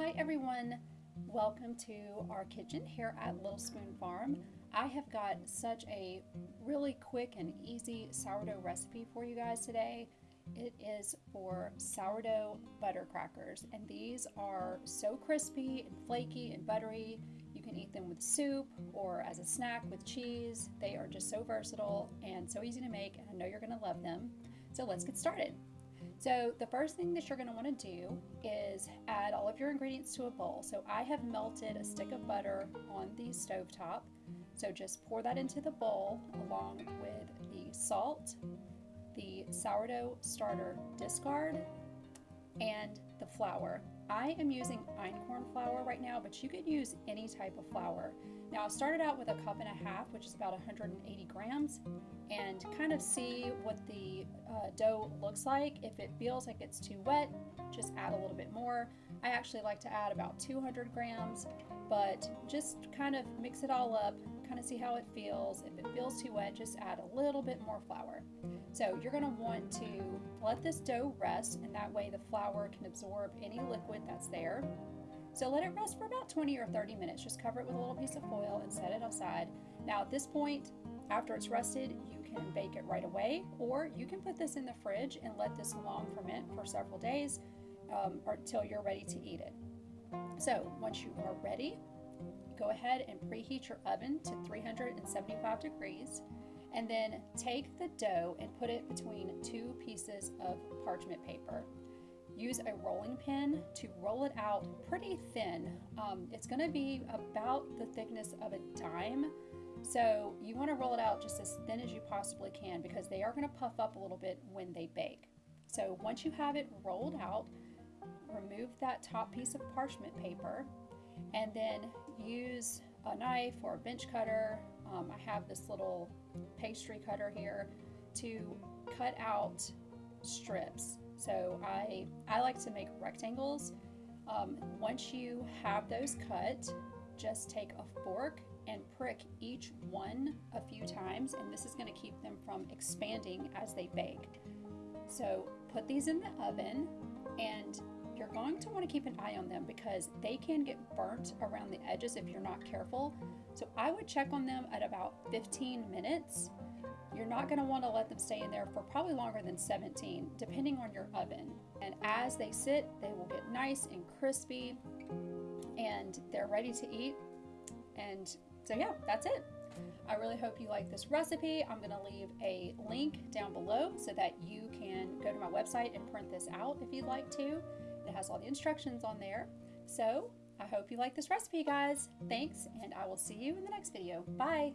Hi everyone, welcome to our kitchen here at Little Spoon Farm. I have got such a really quick and easy sourdough recipe for you guys today. It is for sourdough butter crackers and these are so crispy and flaky and buttery. You can eat them with soup or as a snack with cheese. They are just so versatile and so easy to make and I know you're going to love them. So let's get started. So the first thing that you're going to want to do is add all of your ingredients to a bowl. So I have melted a stick of butter on the stove top. So just pour that into the bowl along with the salt, the sourdough starter discard, and the flour. I am using einkorn flour right now, but you could use any type of flour. Now I started out with a cup and a half, which is about 180 grams, and kind of see what the uh, dough looks like. If it feels like it's too wet, just add a little bit more. I actually like to add about 200 grams, but just kind of mix it all up, kind of see how it feels. If it feels too wet, just add a little bit more flour. So you're going to want to let this dough rest, and that way the flour can absorb any that's there. So let it rest for about 20 or 30 minutes. Just cover it with a little piece of foil and set it aside. Now at this point, after it's rested, you can bake it right away, or you can put this in the fridge and let this long ferment for several days um, or until you're ready to eat it. So once you are ready, go ahead and preheat your oven to 375 degrees and then take the dough and put it between two pieces of parchment paper use a rolling pin to roll it out pretty thin. Um, it's going to be about the thickness of a dime. So you want to roll it out just as thin as you possibly can because they are going to puff up a little bit when they bake. So once you have it rolled out, remove that top piece of parchment paper and then use a knife or a bench cutter. Um, I have this little pastry cutter here to cut out strips so I, I like to make rectangles. Um, once you have those cut, just take a fork and prick each one a few times and this is going to keep them from expanding as they bake. So put these in the oven and you're going to want to keep an eye on them because they can get burnt around the edges if you're not careful. So I would check on them at about 15 minutes you're not going to want to let them stay in there for probably longer than 17, depending on your oven. And as they sit, they will get nice and crispy and they're ready to eat. And so yeah, that's it. I really hope you like this recipe. I'm going to leave a link down below so that you can go to my website and print this out if you'd like to. It has all the instructions on there. So I hope you like this recipe, guys. Thanks, and I will see you in the next video. Bye!